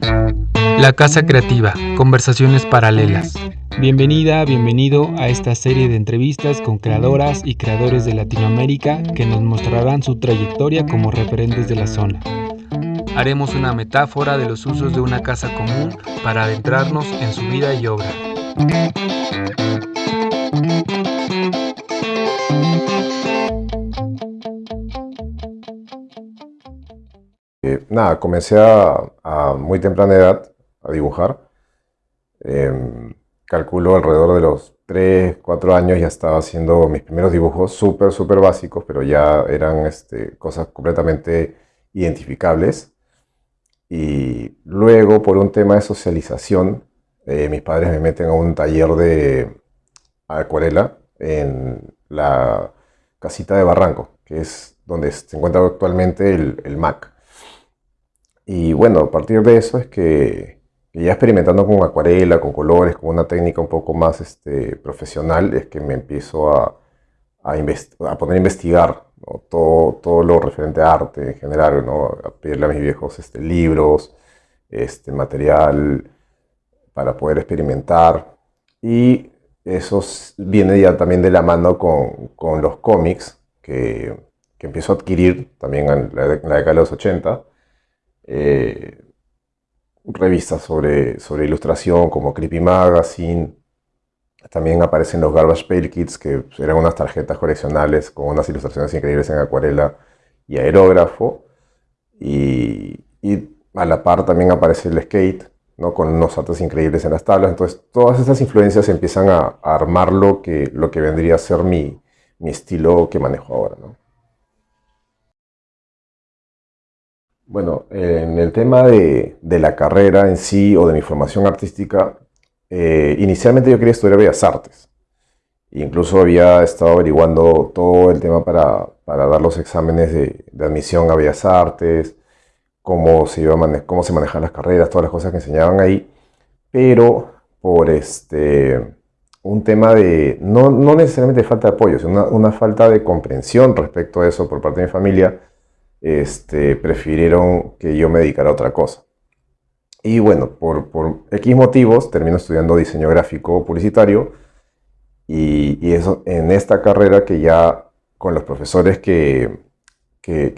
La Casa Creativa, conversaciones paralelas. Bienvenida, bienvenido a esta serie de entrevistas con creadoras y creadores de Latinoamérica que nos mostrarán su trayectoria como referentes de la zona. Haremos una metáfora de los usos de una casa común para adentrarnos en su vida y obra. Nada, comencé a, muy temprana edad a dibujar. Em, calculo alrededor de los 3, 4 años ya estaba haciendo mis primeros dibujos súper, súper básicos, pero ya eran este, cosas completamente identificables. Y luego, por un tema de socialización, eh, mis padres me meten a un taller de acuarela en la casita de Barranco, que es donde se encuentra actualmente el, el MAC. Y bueno, a partir de eso es que, ya experimentando con acuarela, con colores, con una técnica un poco más este, profesional, es que me empiezo a, a, poner a investigar todo, todo, lo referente a arte en general, ¿no? a pedirle a mis viejos este, libros, este, material para poder experimentar. Y eso viene ya también de la mano con, con los cómics que, que, empiezo a adquirir también en la, en la década de los 80 eh, revistas sobre, sobre ilustración como Creepy Magazine. También aparecen los Garbage Pail Kits, que eran unas tarjetas coleccionales con unas ilustraciones increíbles en acuarela y aerógrafo. Y, a la par también aparece el skate, ¿no? con unos artes increíbles en las tablas. Entonces, todas estas influencias empiezan a, armar lo que, lo que vendría a ser mi, mi estilo que manejo ahora. ¿no? Bueno, en el tema de, la carrera en sí o de mi formación artística, eh, inicialmente yo quería estudiar Bellas Artes. Incluso había estado averiguando todo el tema para, dar los exámenes de, admisión a Bellas Artes, cómo se, iba cómo se manejan las carreras, todas las cosas que enseñaban ahí. Pero por este, un tema de, no, necesariamente falta de apoyo, sino una falta de comprensión respecto a eso por parte de mi familia, este, prefirieron que yo me dedicara a otra cosa. Y bueno, por, por X motivos termino estudiando diseño gráfico publicitario y, eso en esta carrera que ya con los profesores que, que,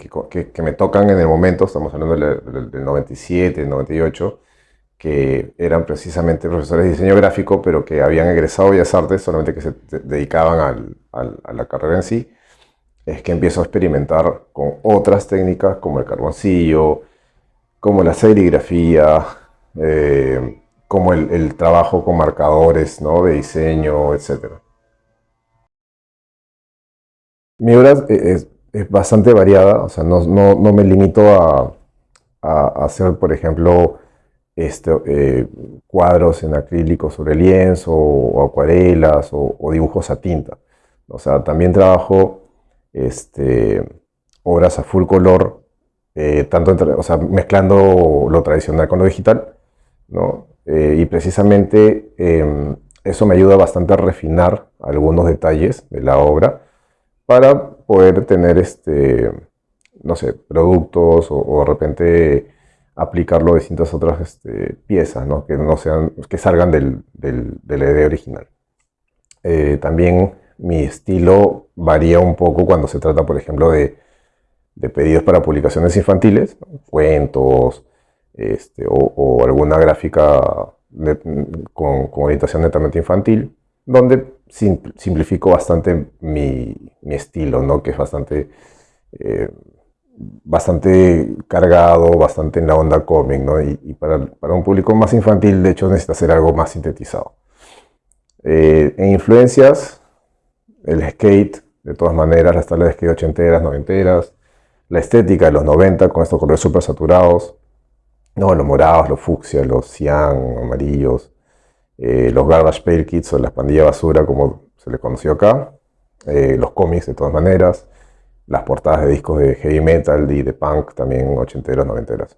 que, me tocan en el momento, estamos hablando del, 97, 98, que eran precisamente profesores de diseño gráfico, pero que habían egresado Bellas Artes, solamente que se dedicaban a la carrera en sí, es que empiezo a experimentar con otras técnicas como el carboncillo, como la serigrafía, eh, como el, trabajo con marcadores ¿no? de diseño, etc. Mi obra es, bastante variada, o sea, no, me limito a, hacer, por ejemplo, este, eh, cuadros en acrílico sobre lienzo, o acuarelas, o, o dibujos a tinta. O sea, también trabajo este, obras a full color, eh, tanto o sea, mezclando lo tradicional con lo digital, ¿no? Eh, y precisamente em, eso me ayuda bastante a refinar algunos detalles de la obra para poder tener, este, no sé, productos o, de repente aplicarlo a distintas otras este, piezas, ¿no? Que, no sean, que salgan del, del, de la idea original. Eh, también mi estilo varía un poco cuando se trata, por ejemplo, de, pedidos para publicaciones infantiles, cuentos, este, o, alguna gráfica con, orientación netamente infantil, donde simplifico bastante mi, estilo, ¿no? que es bastante, eh, bastante cargado, bastante en la onda cómic, ¿no? y, para, un público más infantil, de hecho, necesita hacer algo más sintetizado. Eh, en influencias, el skate, de todas maneras, las tablas de skate ochenteras, noventeras, la estética de los 90 con estos colores súper saturados, no, los morados, los fucsia, los cian, amarillos, eh, los garbage pail kits o las pandillas basura como se les conoció acá, eh, los cómics de todas maneras, las portadas de discos de heavy metal y de punk también ochenteras, noventeras.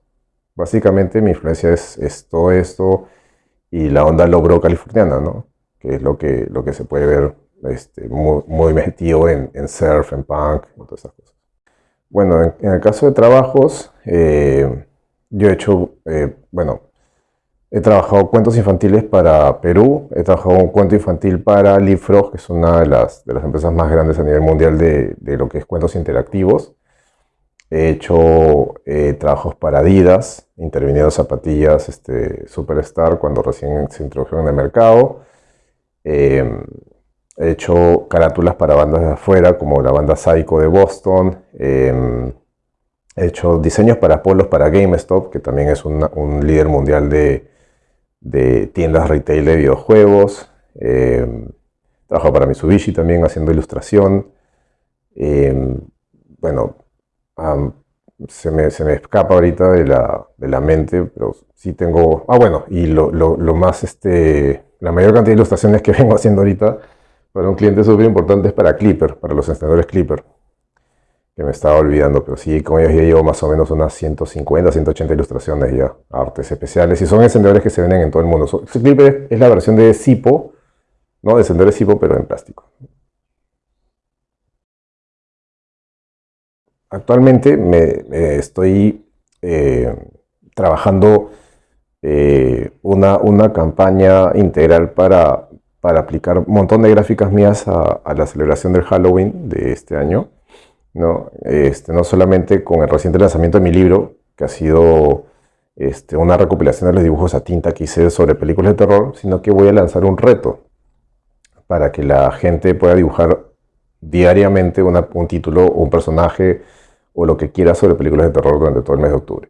Básicamente mi influencia es, todo esto y la onda logro californiana, ¿no? que es lo que, lo que se puede ver este, muy, metido en, surf, en punk, en todas esas cosas. Bueno, en, el caso de trabajos, eh, yo he hecho, eh, bueno, He trabajado cuentos infantiles para Perú, he trabajado un cuento infantil para Leapfrog, que es una de las, de las empresas más grandes a nivel mundial de, de lo que es cuentos interactivos. He hecho eh, trabajos para Adidas, interviniendo zapatillas este, Superstar cuando recién se introdujeron en el mercado. Eh, he hecho carátulas para bandas de afuera, como la banda Psycho de Boston. Eh, he hecho diseños para polos para GameStop, que también es un líder mundial de, de tiendas retail de videojuegos. Eh, trabajo para Mitsubishi también haciendo ilustración. Eh, bueno, se, me, se, me, escapa ahorita de la, de la, mente, pero sí tengo... Ah, bueno, y lo, lo, lo, más, este, la mayor cantidad de ilustraciones que vengo haciendo ahorita para un cliente súper importante es para Clipper, para los encendedores Clipper que me estaba olvidando, pero sí, como ellos ya llevo más o menos unas 150, 180 ilustraciones ya, artes especiales, y son encendedores que se venden en todo el mundo. Este clip es la versión de Sipo, ¿no? De encendedores Sipo, pero en plástico. Actualmente me, estoy eh, trabajando eh, una, una, campaña integral para, para, aplicar un montón de gráficas mías a la celebración del Halloween de este año. ¿no? Este, no solamente con el reciente lanzamiento de mi libro, que ha sido este, una recopilación de los dibujos a tinta que hice sobre películas de terror, sino que voy a lanzar un reto para que la gente pueda dibujar diariamente un título o un personaje o lo que quiera sobre películas de terror durante todo el mes de octubre.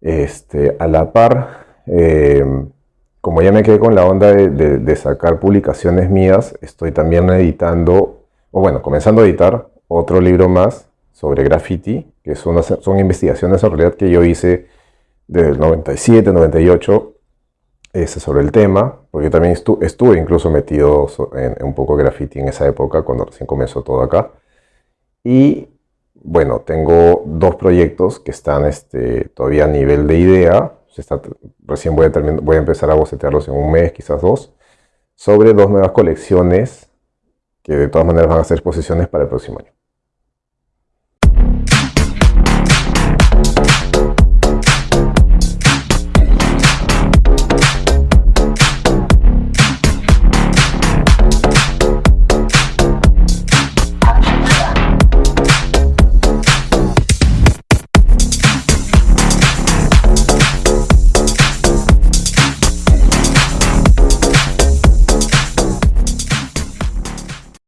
Este, a la par, em, como ya me quedé con la onda de, de, sacar publicaciones mías, estoy también editando, o bueno, comenzando a editar otro libro más sobre graffiti, que son, son investigaciones en realidad que yo hice desde el 97, 98, ese sobre el tema, porque también estuve incluso metido en, un poco de graffiti en esa época, cuando recién comenzó todo acá. Y bueno, tengo dos proyectos que están este, todavía a nivel de idea, recién voy a, voy a empezar a bocetearlos en un mes, quizás dos, sobre dos nuevas colecciones que de todas maneras van a ser exposiciones para el próximo año.